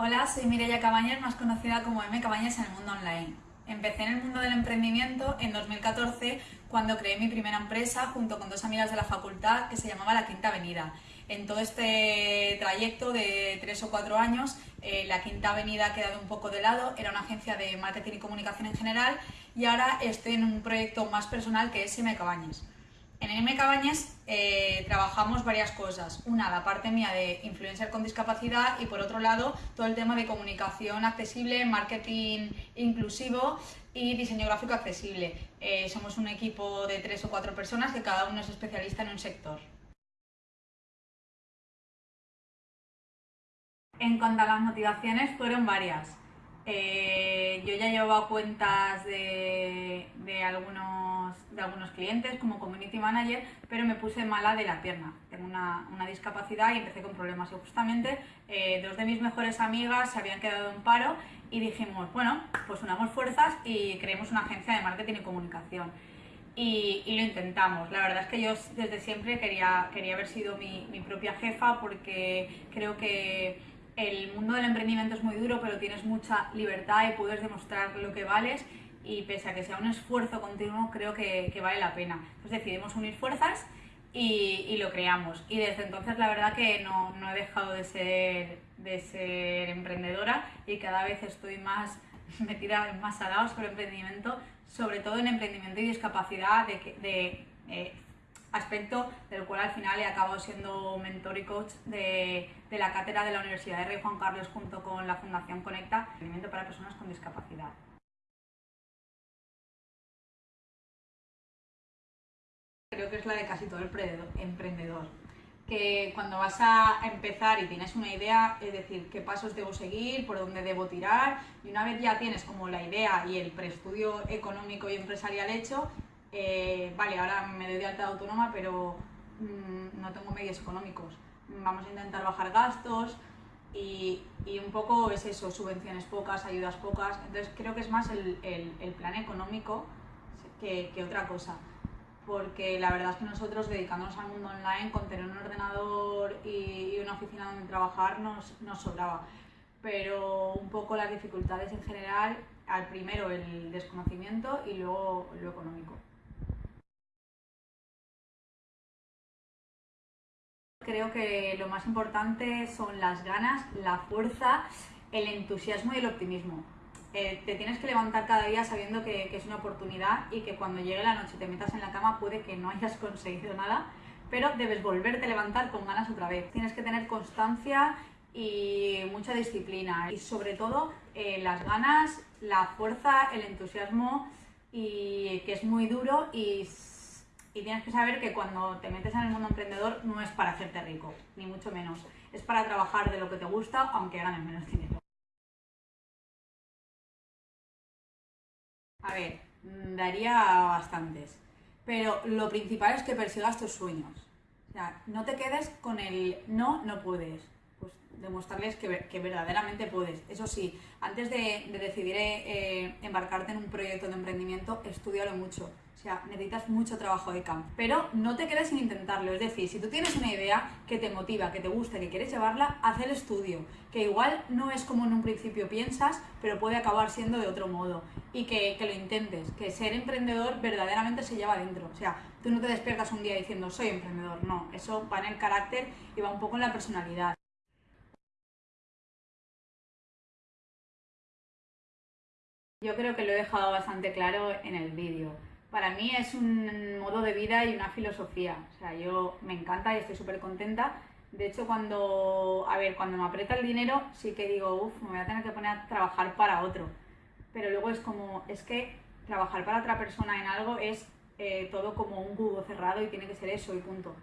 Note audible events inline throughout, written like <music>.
Hola, soy Mireia Cabañas, más conocida como M Cabañas en el mundo online. Empecé en el mundo del emprendimiento en 2014 cuando creé mi primera empresa junto con dos amigas de la facultad que se llamaba La Quinta Avenida. En todo este trayecto de tres o cuatro años, eh, La Quinta Avenida ha quedado un poco de lado, era una agencia de marketing y comunicación en general y ahora estoy en un proyecto más personal que es M Cabañas. En M Cabañas eh, trabajamos varias cosas. Una, la parte mía de influencer con discapacidad y por otro lado todo el tema de comunicación accesible, marketing inclusivo y diseño gráfico accesible. Eh, somos un equipo de tres o cuatro personas que cada uno es especialista en un sector. En cuanto a las motivaciones, fueron varias. Eh, yo ya llevaba cuentas de, algunos, de algunos clientes como community manager, pero me puse mala de la pierna. Tengo una, discapacidad y empecé con problemas. Y justamente eh, dos de mis mejores amigas se habían quedado en paro y dijimos, bueno, pues unamos fuerzas y creemos una agencia de marketing y comunicación. Y, lo intentamos. La verdad es que yo desde siempre quería, quería haber sido mi, mi propia jefa porque creo que el mundo del emprendimiento es muy duro, pero tienes mucha libertad y puedes demostrar lo que vales y pese a que sea un esfuerzo continuo, creo que, vale la pena. Entonces decidimos unir fuerzas y, lo creamos. Y desde entonces la verdad que no, he dejado de ser, de ser emprendedora y cada vez estoy más <laughs> metida más salados sobre emprendimiento, sobre todo en emprendimiento y discapacidad, de, de eh, aspecto del cual al final he acabado siendo mentor y coach de, la cátedra de la Universidad de Rey Juan Carlos junto con la Fundación Conecta, Emprendimiento para Personas con Discapacidad. Creo que es la de casi todo el emprendedor, que cuando vas a empezar y tienes una idea, es decir, qué pasos debo seguir, por dónde debo tirar, y una vez ya tienes como la idea y el preestudio económico y empresarial hecho, eh, vale, ahora me doy de alta autónoma, pero mm, no tengo medios económicos. Vamos a intentar bajar gastos y, un poco es eso, subvenciones pocas, ayudas pocas. Entonces creo que es más el, plan económico que, otra cosa. Porque la verdad es que nosotros dedicándonos al mundo online, con tener un ordenador y, una oficina donde trabajar nos, nos sobraba. Pero un poco las dificultades en general, al primero el desconocimiento y luego lo económico. Creo que lo más importante son las ganas, la fuerza, el entusiasmo y el optimismo. Eh, te tienes que levantar cada día sabiendo que, es una oportunidad y que cuando llegue la noche te metas en la cama puede que no <laughs> hayas conseguido nada, pero debes volverte a levantar con ganas otra vez. Tienes que tener constancia y mucha disciplina y sobre todo eh, las ganas, la fuerza, el entusiasmo y que es muy duro y y tienes que saber que cuando te metes en el mundo emprendedor no es para hacerte rico, ni mucho menos. Es para trabajar de lo que te gusta, aunque ganes menos dinero. A ver, mm, daría bastantes. Pero lo principal es que persigas tus sueños. O sea, no te quedes con el no, no puedes. Pues demostrarles que, verdaderamente puedes. Eso sí, antes de, decidir eh, embarcarte en un proyecto de emprendimiento, estudialo mucho o sea, necesitas mucho trabajo de campo. Pero no te quedes sin intentarlo. Es decir, si tú tienes una idea que te motiva, que te gusta, que quieres llevarla, haz el estudio. Que igual no es como en un principio piensas, pero puede acabar siendo de otro modo. Y que, que lo intentes. Que ser emprendedor verdaderamente se lleva dentro. O sea, tú no te despiertas un día diciendo soy emprendedor. No, eso va en el carácter y va un poco en la personalidad. Yo creo que lo he dejado bastante claro en el vídeo para mí es un modo de vida y una filosofía. O sea, yo me encanta y estoy súper contenta. De hecho, cuando, a ver, cuando me aprieta el dinero, sí que digo, uff, me voy a tener que poner a trabajar para otro. Pero luego es como, es que trabajar para otra persona en algo es eh, todo como un cubo cerrado y tiene que ser eso y punto.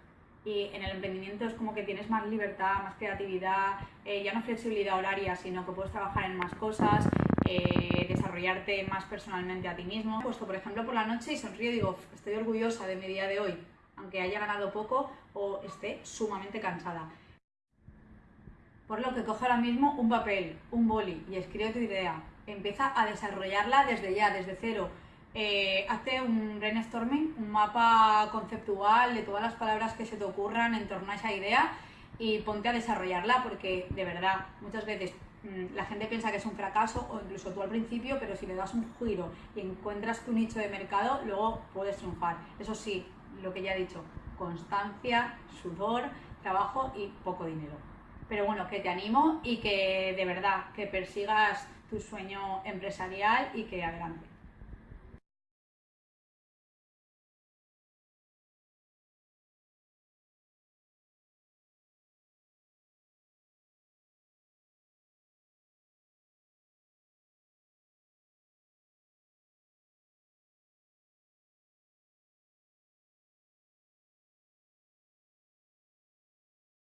Y en el emprendimiento es como que tienes más libertad, más creatividad, eh, ya no flexibilidad horaria, sino que puedes trabajar en más cosas, eh, desarrollarte más personalmente a ti mismo. Puesto, por ejemplo, por la noche y sonrío y digo, estoy orgullosa de mi día de hoy, aunque haya ganado poco o esté sumamente cansada. Por lo que coge ahora mismo un papel, un boli y escribe tu idea. Empieza a desarrollarla desde ya, desde cero. Eh, hazte un brainstorming, un mapa conceptual de todas las palabras que se te ocurran en torno a esa idea y ponte a desarrollarla porque de verdad muchas veces la gente piensa que es un fracaso o incluso tú al principio, pero si le das un giro y encuentras tu nicho de mercado, luego puedes triunfar. Eso sí, lo que ya he dicho, constancia, sudor, trabajo y poco dinero. Pero bueno, que te animo y que de verdad que persigas tu sueño empresarial y que adelante.